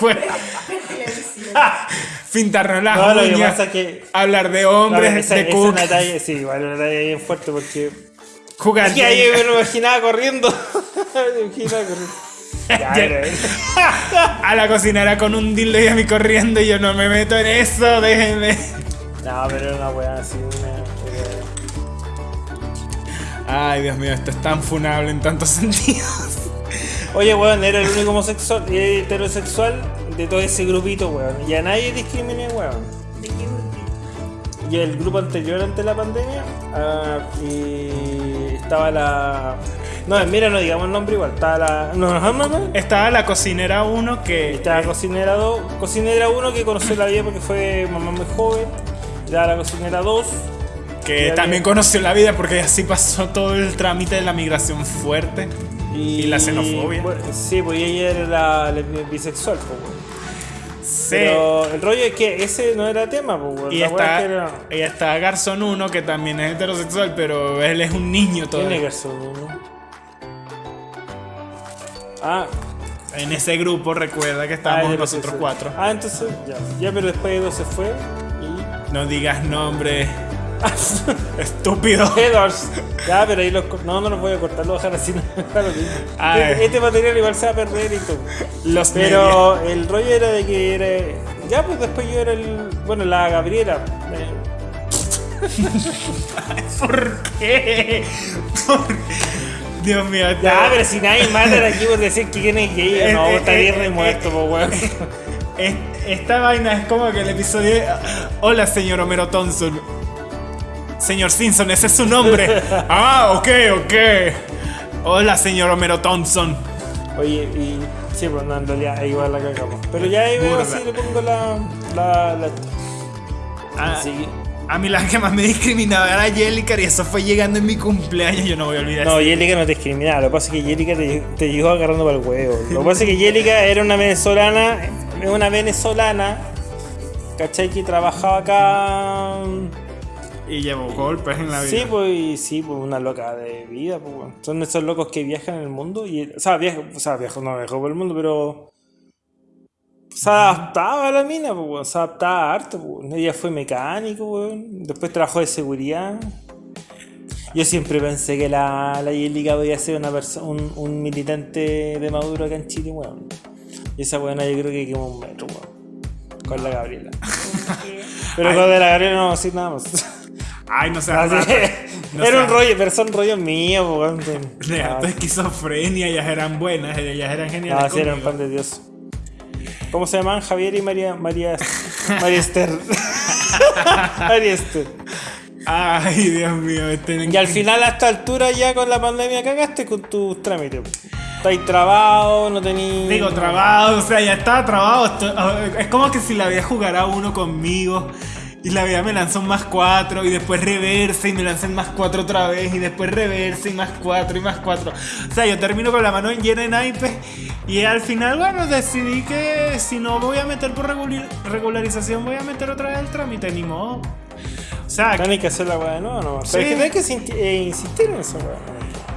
no juego. Pintarnos las No, lo que uñas, pasa es que. hablar de no, hombres, esa, de esa es cook, una talla, sí, igual una talla bien fuerte porque. jugar. Es que ahí me lo imaginaba corriendo. me imaginaba corriendo. Ya, a la cocinera con un dildo y a mí corriendo y yo no me meto en eso, déjenme. No, pero una weá así, una- Ay, Dios mío, esto es tan funable en tantos sentidos. Oye, weón, era el único homosexual y heterosexual de todo ese grupito, weón. Y a nadie discriminé, weón. ¿De qué grupito? Y el grupo anterior ante la pandemia, ah, y estaba la. No, mira, no digamos el nombre igual. Estaba la. No, no, no, no. Estaba la cocinera 1 que. Estaba cocinera 2. Cocinera 1 que conoció la vida porque fue mamá muy joven. Estaba la cocinera 2. que también conoció la vida porque así pasó todo el trámite de la migración fuerte. Y, Y la xenofobia. bueno, sí, pues ella era la, la bisexual, pues. Sí. Pero el rollo es que ese no era tema, pues, y está, es que era- y está Garzón 1 que también es heterosexual, pero él es un niño ¿Quién es todavía. Garzón uno? Ah, En ese grupo recuerda que estábamos ah, es de nosotros cuatro. Ah, entonces, ya. Ya, pero después Edo se fue y. No digas nombre. Estúpido. Edwards. Ya, pero ahí los. No, no los voy a cortar, lo voy a dejar así. Ah, este, eh. este material igual se va a perder y todo. Los Pero el rollo era de que era. Ya, pues después yo era el. Bueno, la Gabriela. eh, ¿Por qué? ¿Por qué? Dios mío. Ya, te- pero si nadie mata de aquí por decir que quién es gay, Eh, no, eh, está bien eh, re muerto, po, weón. Es- Esta vaina es como que el episodio. Hola, señor Homero Thompson. Señor Simpson, ese es su nombre. ah, ok, ok. Hola, señor Homero Thompson. Oye, y. Sí, pues no, en realidad igual la cagamos. Pero ya ahí veo así, le pongo la. la. la. Ah, que- A mí la que más me discriminaba era Jellicar y eso fue llegando en mi cumpleaños. Yo no voy a olvidar No. Yelica no te discriminaba, lo que pasa es que Yelica te, te llegó agarrando para el huevo. Lo que pasa es que Yelica era una venezolana, una venezolana, ¿cachai? Que trabajaba acá. Y llevó golpes en la vida. Sí, pues, y sí, pues una loca de vida, pues, weón. Son esos locos que viajan en el mundo y, o sea, viaja, o sea, viajó, no viajó por el mundo, pero se adaptaba a la mina, pues, weón. Se adaptaba harto, pues. Ella fue mecánico, weón. Después trabajó de seguridad. Yo siempre pensé que la, la Yelica podía ser una un, un militante de Maduro acá en Chile, weón. Y esa weona yo creo que quemó un metro, weón. Con la Gabriela. Pero Ay. con de la Gabriela no vamos a decir nada más. Ay, no sé. No era sea- un rollo, pero son rollos míos, po, weón. Ah, alta esquizofrenia, ellas eran buenas, ellas eran geniales. ah, sí, eran pan de Dios. ¿Cómo se llaman? Javier y María María María Esther. María Esther. Ay, Dios mío. Este, Y al final, a esta altura, ya con la pandemia cagaste con tus trámites. Estáis trabados, no tenéis. Digo, trabado, o sea, ya estaba trabado. Es como que si la vida jugara uno conmigo y la vida me lanzó más cuatro y después reverse y me lancé más cuatro otra vez y después reverse y más cuatro y más cuatro. O sea, yo termino con la mano llena de naipes y al final, bueno, decidí que si no voy a meter por regularización, voy a meter otra vez el trámite, ni modo. O sea, Tenéis que hacer la weá de nuevo, no. Sí. Pero es que tenés que eh, insistir en esa weá.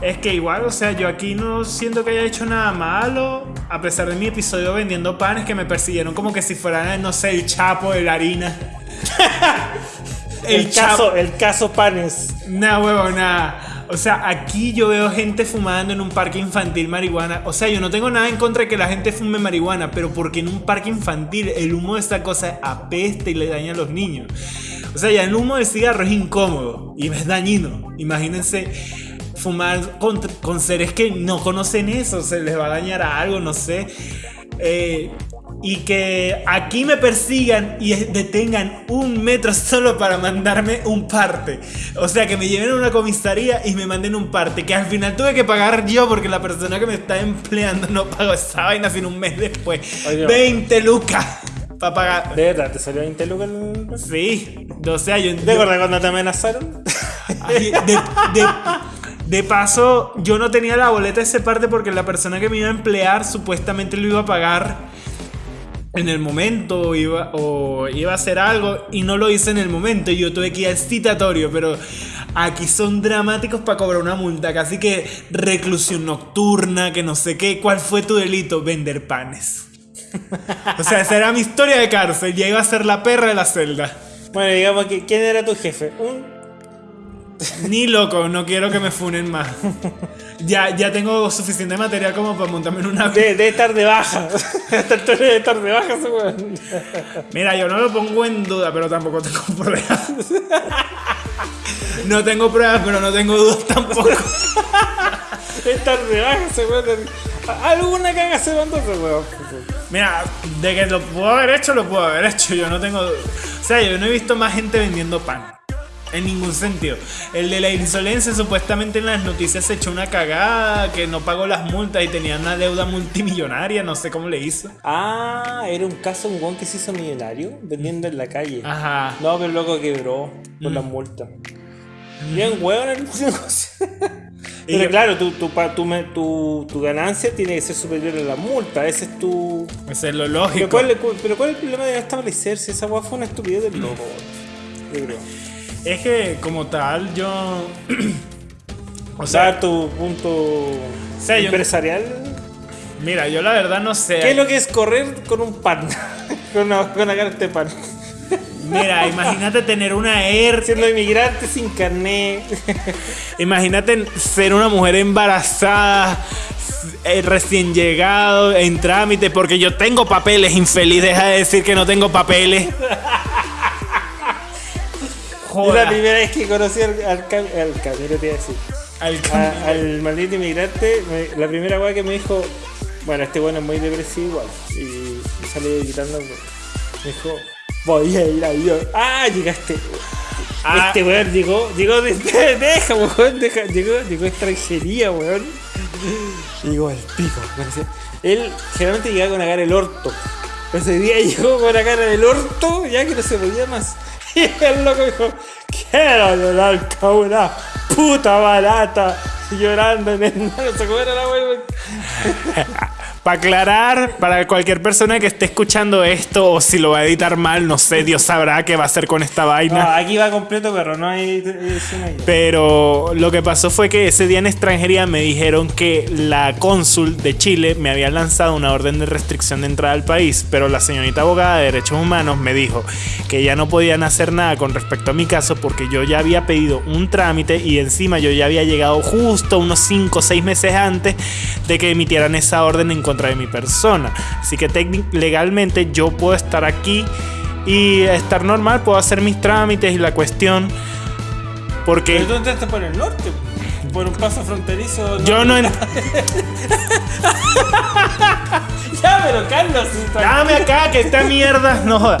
Es que igual, o sea, yo aquí no siento que haya hecho nada malo, a pesar de mi episodio vendiendo panes que me persiguieron como que si fueran, no sé, el chapo de la harina. El, caso, el caso Panes. Nah, huevo, nada. O sea, aquí yo veo gente fumando en un parque infantil marihuana. O sea, yo no tengo nada en contra de que la gente fume marihuana, pero porque en un parque infantil el humo de esta cosa apesta y le daña a los niños. O sea, ya el humo del cigarro es incómodo y es dañino. Imagínense fumar con, con seres que no conocen eso, se les va a dañar a algo, no sé. Eh, y que aquí me persigan y detengan un metro solo para mandarme un parte. O sea, que me lleven a una comisaría y me manden un parte. Que al final tuve que pagar yo porque la persona que me está empleando no pagó esa vaina sino un mes después. Oye. 20 lucas para pagar. ¿De verdad te salió 20 lucas el... Sí, o sea, yo, ¿Te acuerdas cuando te amenazaron? Ay, de, de- de paso, yo no tenía la boleta de ese parte porque la persona que me iba a emplear supuestamente lo iba a pagar en el momento o iba, o iba a hacer algo y no lo hice en el momento yo tuve que ir al citatorio, pero aquí son dramáticos para cobrar una multa, casi que reclusión nocturna, que no sé qué, ¿cuál fue tu delito? Vender panes. O sea, esa era mi historia de cárcel. Ya iba a ser la perra de la celda. Bueno, digamos que ¿quién era tu jefe? Un Ni loco, no quiero que me funen más. Ya, ya tengo suficiente material como para montarme en una de, de estar de baja. Esta historia de estar de baja. Mira, yo no lo pongo en duda, pero tampoco tengo pruebas. No tengo pruebas, pero no tengo dudas tampoco. Estar de baja, ese weón. Alguna caga se mandó weón. Mira, de que lo puedo haber hecho, lo puedo haber hecho. Yo no tengo. O sea, yo no he visto más gente vendiendo pan. En ningún sentido. El de la insolencia supuestamente en las noticias se echó una cagada, que no pagó las multas y tenía una deuda multimillonaria, no sé cómo le hizo. Ah, era un caso un weón que se hizo millonario vendiendo en la calle. Ajá. No, pero loco quebró por la multa. Bien hueón el negocio. Pero yo- claro, tu, ganancia tiene que ser superior a la multa. Ese es tu. Eso es lo Pero lógico. ¿cuál, cu- pero ¿cuál es el problema de establecerse? Esa weá fue una estupidez del loco. Yo creo. Es que como tal, yo. o sea, tu punto yo- empresarial. mira, yo la verdad no sé. ¿Qué es lo que es correr con un pan? con, una, con una carta de pan. Mira, imagínate tener una Air. Siendo inmigrante sin carnet. Imagínate ser una mujer embarazada, eh, recién llegado, en trámite, porque yo tengo papeles, infeliz, deja de decir que no tengo papeles. Es la primera vez que conocí al, al, al te iba a decir. Al A- al maldito inmigrante, me- la primera weá que me dijo, bueno, este bueno es muy depresivo igual. Y salí gritando, me dijo, voy a ir a Dios. Ah, llegaste. Ah. Este weón llegó, llegó de, deja, weón, deja, llegó, llegó extranjería, weón. Llegó al pico. Él generalmente llegaba con la cara del orto. Ese día llegó con la cara del orto, ya que no se podía más. Y el loco dijo, quiero llorar como una puta barata. Llorando en el no cómo era la weón. Para aclarar, para cualquier persona que esté escuchando esto o si lo va a editar mal, no sé, Dios sabrá qué va a hacer con esta No, vaina. aquí va completo, pero no hay ahí. Pero lo que pasó fue que ese día en extranjería me dijeron que la cónsul de Chile me había lanzado una orden de restricción de entrada al país, pero la señorita abogada de derechos humanos me dijo que ya no podían hacer nada con respecto a mi caso porque yo ya había pedido un trámite y encima yo ya había llegado justo unos 5 o 6 meses antes de que emitieran esa orden en contra de mi persona. Así que legalmente yo puedo estar aquí y estar normal, puedo hacer mis trámites y la cuestión. Porque Pero tú entraste por el norte, por un paso fronterizo. yo no... en- Ya, pero Carlos, Dame acá que esta mierda no joda.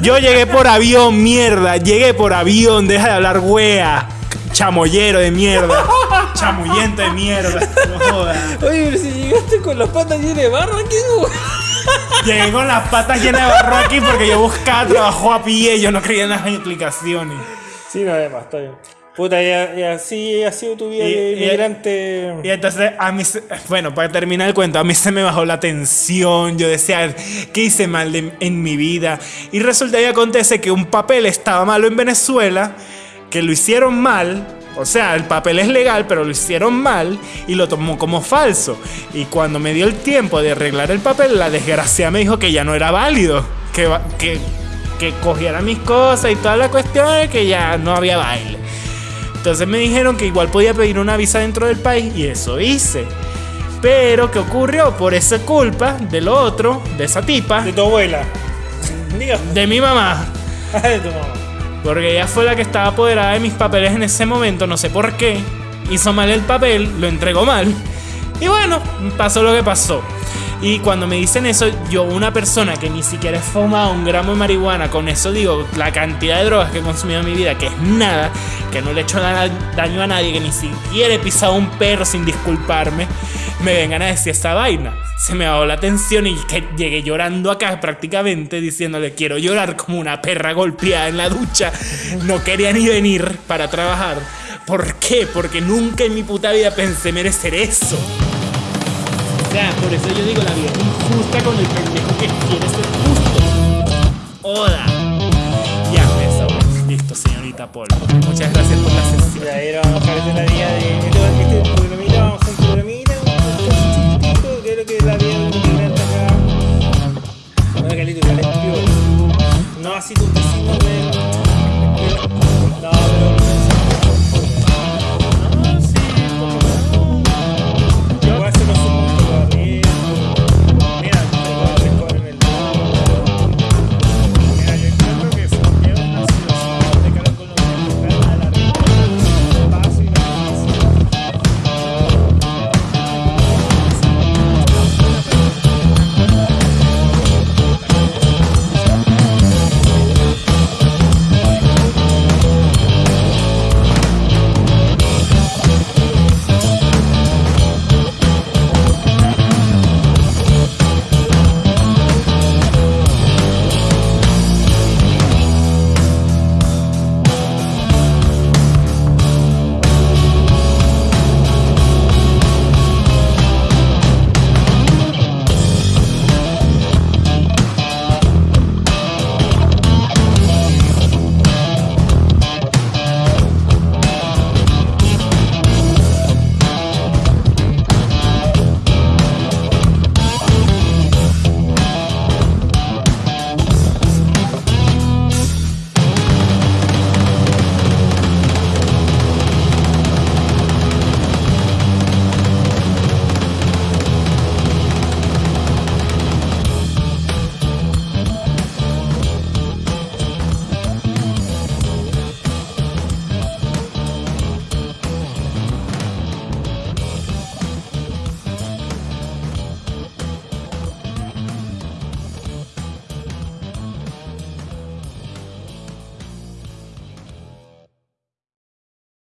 Yo llegué por avión, mierda. Llegué por avión, deja de hablar wea. Chamollero de mierda. Chamullento de mierda. No. Oye, pero si llegaste con las patas llenas de barro aquí. Llegué con las patas llenas de barro aquí porque yo buscaba trabajo a pie. Yo no creía en las explicaciones. Sí, no, además, está bien. Puta, y, y así ha sido tu vida Y- de y- inmigrante. Y entonces a mí, bueno, para terminar el cuento, a mí se me bajó la tensión, yo decía, ¿qué hice mal de- en mi vida? Y resulta y acontece que un papel estaba malo en Venezuela, que lo hicieron mal, o sea, el papel es legal, pero lo hicieron mal y lo tomó como falso. Y cuando me dio el tiempo de arreglar el papel, la desgracia me dijo que ya no era válido, que, que, que cogiera mis cosas y toda la cuestión, que ya no había baile. Entonces me dijeron que igual podía pedir una visa dentro del país y eso hice. Pero ¿qué ocurrió? Por esa culpa del otro, de esa tipa, De tu abuela. De mi mamá. de tu mamá. Porque ella fue la que estaba apoderada de mis papeles en ese momento, no sé por qué. Hizo mal el papel, lo entregó mal. Y bueno, pasó lo que pasó. Y cuando me dicen eso, yo, una persona que ni siquiera he fumado un gramo de marihuana, con eso digo, la cantidad de drogas que he consumido en mi vida, que es nada, que no le he hecho da- daño a nadie, que ni siquiera he pisado un perro sin disculparme, me vengan a decir esta vaina. Se me bajó la tensión y que llegué llorando acá prácticamente diciéndole quiero llorar como una perra golpeada en la ducha. No quería ni venir para trabajar. ¿Por qué? Porque nunca en mi puta vida pensé merecer eso. O sea, por eso yo digo la vida es injusta con el pendejo que quiere ser justo. Oda. Ya, eso. Listo, señorita Paul. Muchas gracias por la sesión. Ya, vamos a la vida de.